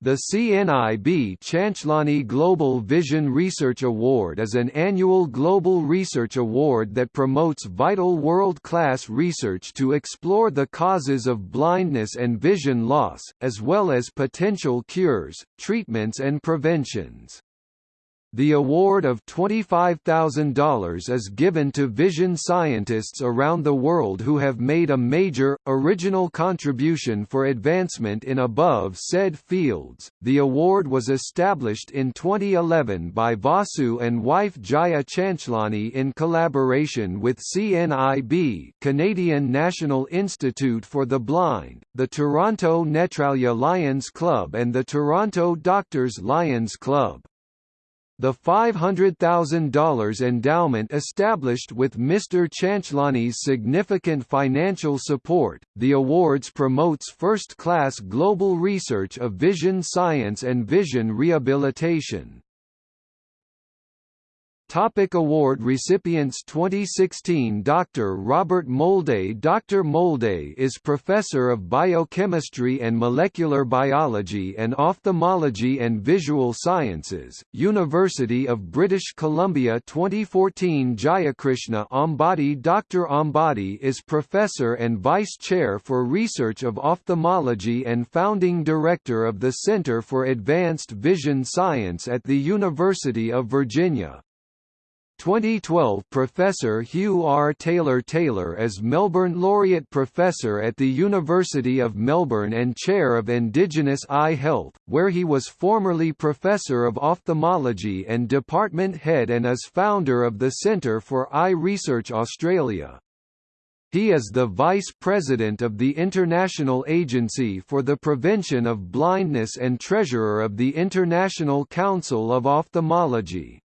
The CNIB Chanchlani Global Vision Research Award is an annual global research award that promotes vital world-class research to explore the causes of blindness and vision loss, as well as potential cures, treatments and preventions. The award of $25,000 is given to vision scientists around the world who have made a major, original contribution for advancement in above said fields. The award was established in 2011 by Vasu and wife Jaya Chanchlani in collaboration with CNIB, Canadian National Institute for the Blind, the Toronto Netralaya Lions Club and the Toronto Doctors Lions Club. The $500,000 endowment established with Mr. Chanchlani's significant financial support, the awards promotes first-class global research of vision science and vision rehabilitation. Topic award recipients 2016 Dr. Robert Molday Dr. Molday is Professor of Biochemistry and Molecular Biology and Ophthalmology and Visual Sciences, University of British Columbia 2014 Jayakrishna Ambati Dr. Ambati is Professor and Vice Chair for Research of Ophthalmology and Founding Director of the Center for Advanced Vision Science at the University of Virginia. 2012 Professor Hugh R. Taylor Taylor is Melbourne Laureate Professor at the University of Melbourne and Chair of Indigenous Eye Health, where he was formerly Professor of Ophthalmology and Department Head and is founder of the Centre for Eye Research Australia. He is the Vice President of the International Agency for the Prevention of Blindness and Treasurer of the International Council of Ophthalmology.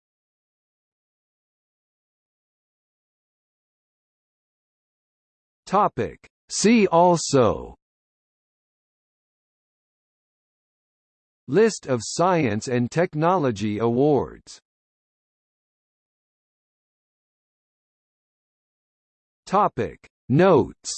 Topic. See also. List of science and technology awards. Topic. Notes